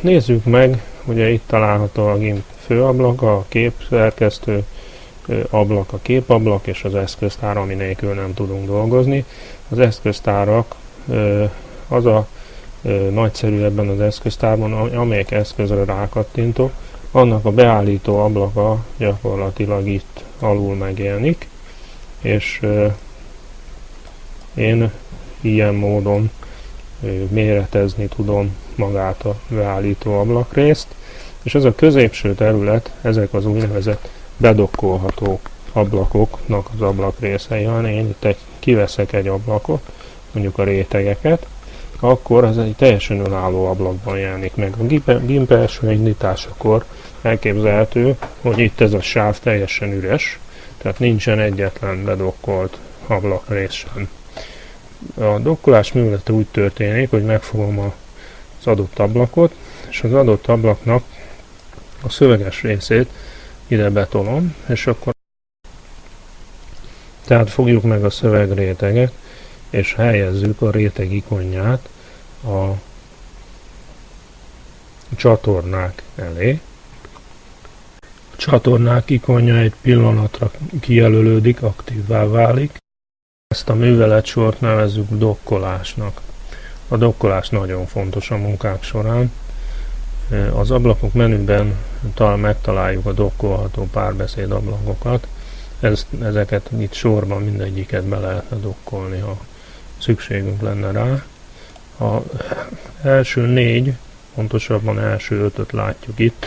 nézzük meg, ugye itt található a GIMP főablaka, a képszerkesztő ablak, a képablak és az eszköztár, ami nélkül nem tudunk dolgozni. Az eszköztárak az a nagyszerű ebben az eszköztárban, amelyek eszközre rákattintok, annak a beállító ablaka gyakorlatilag itt alul megjelenik, és én ilyen módon méretezni tudom magát a beállító ablakrészt, és ez a középső terület, ezek az úgynevezett bedokkolható ablakoknak az ablakrészei van. Én itt egy, kiveszek egy ablakot, mondjuk a rétegeket, akkor az egy teljesen önálló ablakban jelenik meg. A GIMP első indításakor elképzelhető, hogy itt ez a sáv teljesen üres, tehát nincsen egyetlen bedokkolt ablakrész sem. A dokkolás művelete úgy történik, hogy megfogom az adott ablakot, és az adott ablaknak a szöveges részét ide betolom, és akkor tehát fogjuk meg a szövegréteget, és helyezzük a réteg ikonját a csatornák elé. A csatornák ikonja egy pillanatra kijelölődik, aktívvá válik. Ezt a műveletsort nevezzük dokkolásnak. A dokkolás nagyon fontos a munkák során. Az ablakok menüben talán megtaláljuk a dokkolható párbeszéd ablakokat. Ezt, ezeket itt sorban mindegyiket be lehetne dokkolni, ha szükségünk lenne rá. A első négy, pontosabban első ötöt látjuk itt.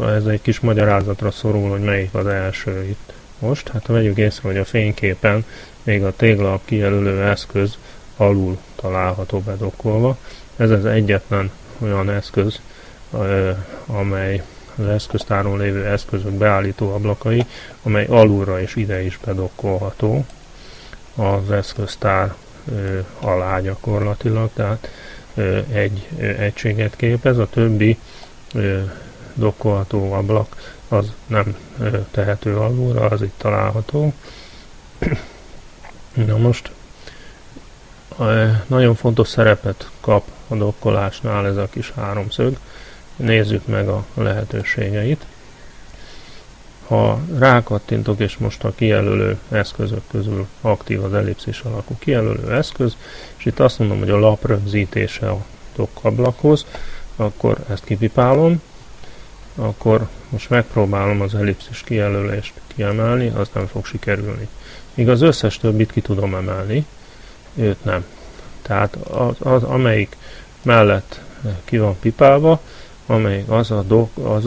Ez egy kis magyarázatra szorul, hogy melyik az első itt most. Hát ha vegyük észre, hogy a fényképen még a téglalap kijelölő eszköz alul található bedokkolva. Ez az egyetlen olyan eszköz, amely az eszköztáron lévő eszközök beállító ablakai, amely alulra és ide is bedokkolható az eszköztár alá gyakorlatilag, tehát egy egységet képez, a többi dokkolható ablak az nem tehető alulra, az itt található. Na most nagyon fontos szerepet kap a dokkolásnál ez a kis háromszög. Nézzük meg a lehetőségeit. Ha rákattintok, és most a kijelölő eszközök közül aktív az ellipszis alakú kijelölő eszköz, és itt azt mondom, hogy a lap rögzítése a dokkablakhoz, akkor ezt kipipálom, akkor most megpróbálom az ellipszis kijelölést kiemelni, az nem fog sikerülni. Míg az összes többit ki tudom emelni, őt nem. Tehát az, az amelyik mellett ki van pipálva, amelyik az a, dok, az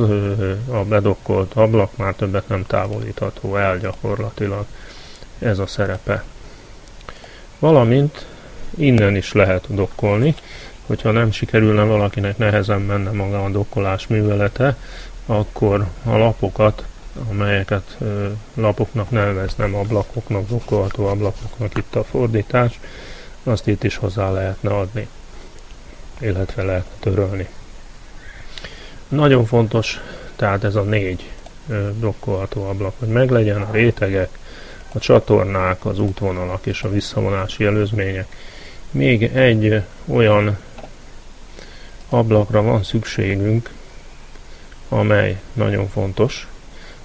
a bedokkolt ablak már többet nem távolítható el gyakorlatilag. Ez a szerepe. Valamint innen is lehet dokkolni, hogyha nem sikerülne valakinek nehezen menne maga a dokkolás művelete, akkor a lapokat, amelyeket lapoknak neveznem ablakoknak, dokkolható ablakoknak itt a fordítás, azt itt is hozzá lehetne adni, illetve lehetne törölni. Nagyon fontos tehát ez a négy dokkolható ablak, hogy meglegyen a rétegek, a csatornák, az útvonalak és a visszavonási előzmények. Még egy olyan ablakra van szükségünk, amely nagyon fontos.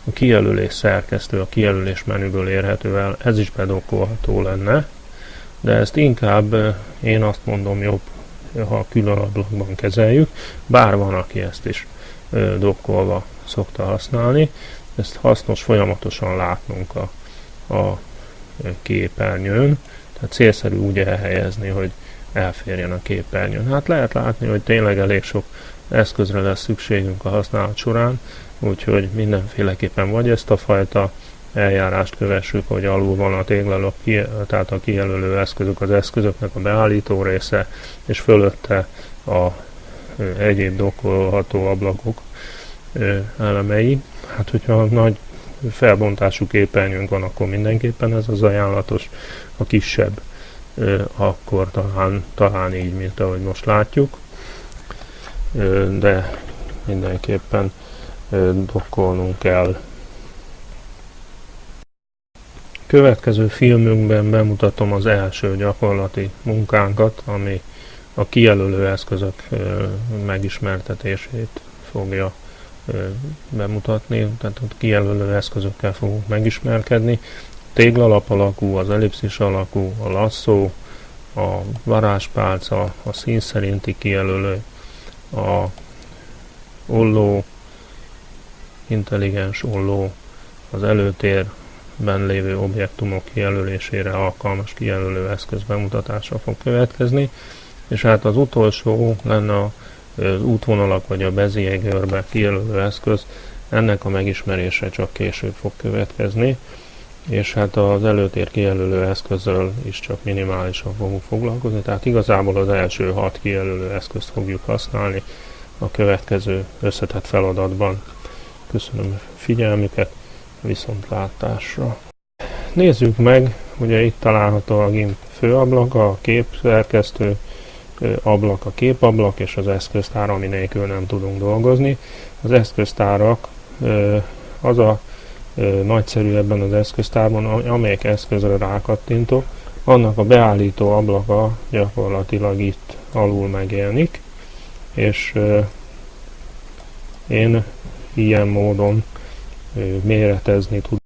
A kijelölés szerkesztő, a kijelölés menüből érhető el, ez is bedokkolható lenne, de ezt inkább én azt mondom jobb, ha külön ablakban kezeljük, bár van, aki ezt is dokkolva szokta használni. Ezt hasznos folyamatosan látnunk a, a képernyőn, tehát célszerű úgy elhelyezni, hogy elférjen a képernyőn. Hát lehet látni, hogy tényleg elég sok eszközre lesz szükségünk a használat során, úgyhogy mindenféleképpen vagy ezt a fajta eljárást kövessük, hogy alul van a téglalap, tehát a kijelölő eszközök, az eszközöknek a beállító része, és fölötte a egyéb dokkolható ablakok elemei. Hát, hogyha nagy felbontású képernyőnk van, akkor mindenképpen ez az ajánlatos. A kisebb, akkor talán, talán így, mint ahogy most látjuk. De mindenképpen dokkolnunk kell. Következő filmünkben bemutatom az első gyakorlati munkánkat, ami a kijelölő eszközök megismertetését fogja bemutatni, tehát ott kijelölő eszközökkel fogunk megismerkedni. Téglalap alakú, az ellipszis alakú, a lasszó, a varázspálca, a szín szerinti kijelölő, a olló, intelligens olló, az előtérben lévő objektumok kijelölésére alkalmas kijelölő eszköz bemutatása fog következni, és hát az utolsó lenne az útvonalak vagy a Bezier-görbe kijelölő eszköz, ennek a megismerése csak később fog következni, és hát az előtér kijelölő eszközzel is csak minimálisan fogunk foglalkozni, tehát igazából az első hat kijelölő eszközt fogjuk használni a következő összetett feladatban. Köszönöm figyelmüket, viszontlátásra! Nézzük meg, ugye itt található a GIMP főablak, a képszerkesztő ablak, a képablak és az eszköztár, ami nélkül nem tudunk dolgozni. Az eszköztárak az a nagyszerű ebben az eszköztárban, amelyik eszközre rákattintok, annak a beállító ablaka gyakorlatilag itt alul megjelenik, és én ilyen módon méretezni tudom